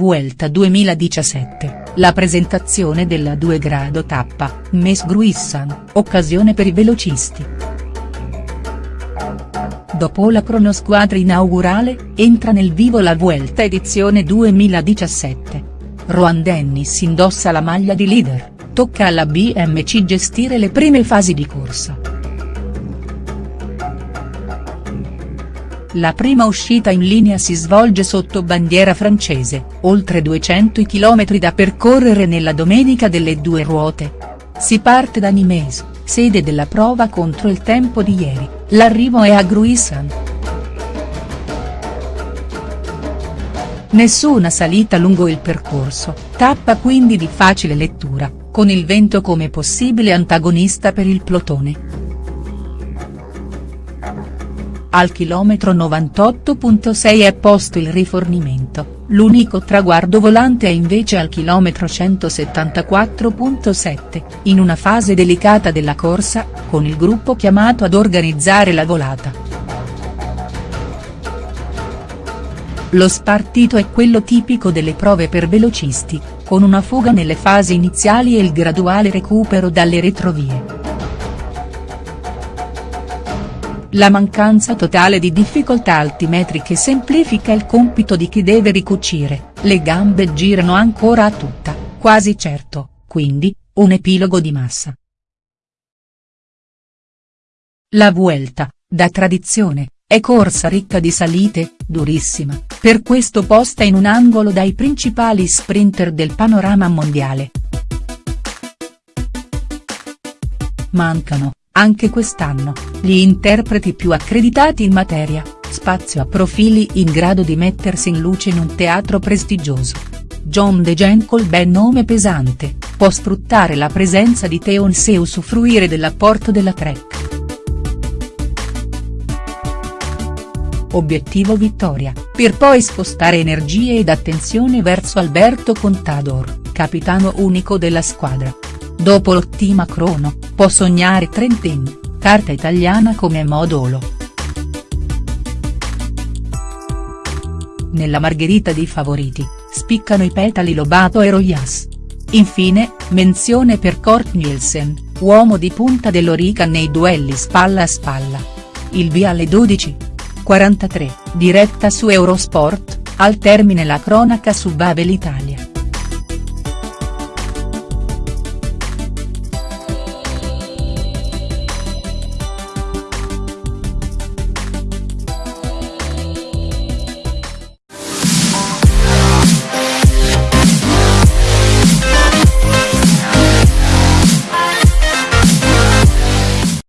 Vuelta 2017, la presentazione della 2 grado tappa, Mes Gruissan, occasione per i velocisti. Dopo la cronosquadra inaugurale, entra nel vivo la Vuelta edizione 2017. Rohan Dennis indossa la maglia di leader, tocca alla BMC gestire le prime fasi di corsa. La prima uscita in linea si svolge sotto bandiera francese, oltre 200 km da percorrere nella domenica delle due ruote. Si parte da Nimes, sede della prova contro il tempo di ieri, l'arrivo è a Gruissan. Nessuna salita lungo il percorso, tappa quindi di facile lettura, con il vento come possibile antagonista per il plotone. Al chilometro 98.6 è posto il rifornimento, l'unico traguardo volante è invece al chilometro 174.7, in una fase delicata della corsa, con il gruppo chiamato ad organizzare la volata. Lo spartito è quello tipico delle prove per velocisti, con una fuga nelle fasi iniziali e il graduale recupero dalle retrovie. La mancanza totale di difficoltà altimetriche semplifica il compito di chi deve ricucire, le gambe girano ancora a tutta, quasi certo, quindi, un epilogo di massa. La Vuelta, da tradizione, è corsa ricca di salite, durissima, per questo posta in un angolo dai principali sprinter del panorama mondiale. Mancano, anche quest'anno, gli interpreti più accreditati in materia, spazio a profili in grado di mettersi in luce in un teatro prestigioso. John DeGen col ben nome pesante, può sfruttare la presenza di Teons e usufruire dell'apporto della Trek. Obiettivo vittoria, per poi spostare energie ed attenzione verso Alberto Contador, capitano unico della squadra. Dopo l'ottima crono, può sognare Trentin, carta italiana come modulo. Nella margherita dei favoriti, spiccano i petali Lobato e Royas. Infine, menzione per Kort Nielsen, uomo di punta dell'Orica nei duelli spalla a spalla. Il via alle 12.43, diretta su Eurosport, al termine la cronaca su Babel Italia.